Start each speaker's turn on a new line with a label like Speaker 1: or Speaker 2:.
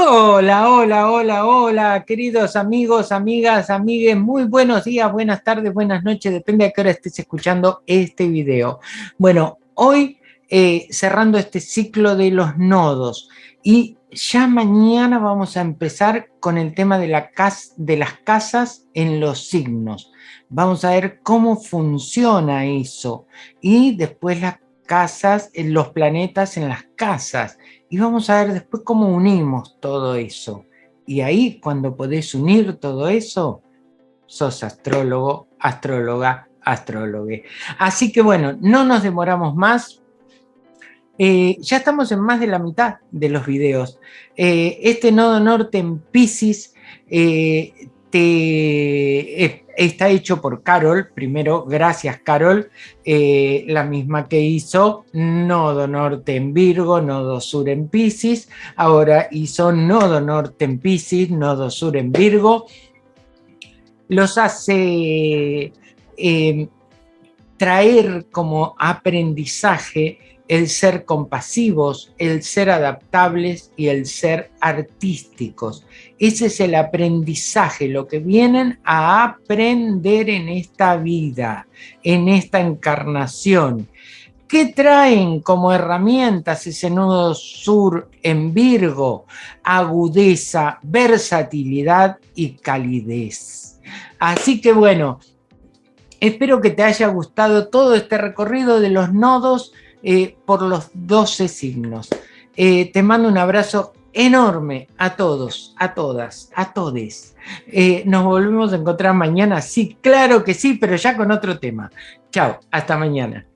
Speaker 1: Hola, hola, hola, hola, queridos amigos, amigas, amigues, muy buenos días, buenas tardes, buenas noches, depende a qué hora estés escuchando este video. Bueno, hoy eh, cerrando este ciclo de los nodos y ya mañana vamos a empezar con el tema de, la de las casas en los signos. Vamos a ver cómo funciona eso y después las casas, en los planetas en las casas y vamos a ver después cómo unimos todo eso. Y ahí, cuando podés unir todo eso, sos astrólogo, astróloga, astrólogo. Así que bueno, no nos demoramos más. Eh, ya estamos en más de la mitad de los videos. Eh, este nodo norte en Pisces eh, te, está hecho por Carol, primero, gracias Carol, eh, la misma que hizo Nodo Norte en Virgo, Nodo Sur en Pisces, ahora hizo Nodo Norte en Pisces, Nodo Sur en Virgo, los hace eh, traer como aprendizaje el ser compasivos, el ser adaptables y el ser artísticos. Ese es el aprendizaje, lo que vienen a aprender en esta vida, en esta encarnación. ¿Qué traen como herramientas ese nudo sur en Virgo? Agudeza, versatilidad y calidez. Así que bueno, espero que te haya gustado todo este recorrido de los nodos eh, por los 12 signos. Eh, te mando un abrazo enorme a todos, a todas, a todes. Eh, nos volvemos a encontrar mañana, sí, claro que sí, pero ya con otro tema. Chao, hasta mañana.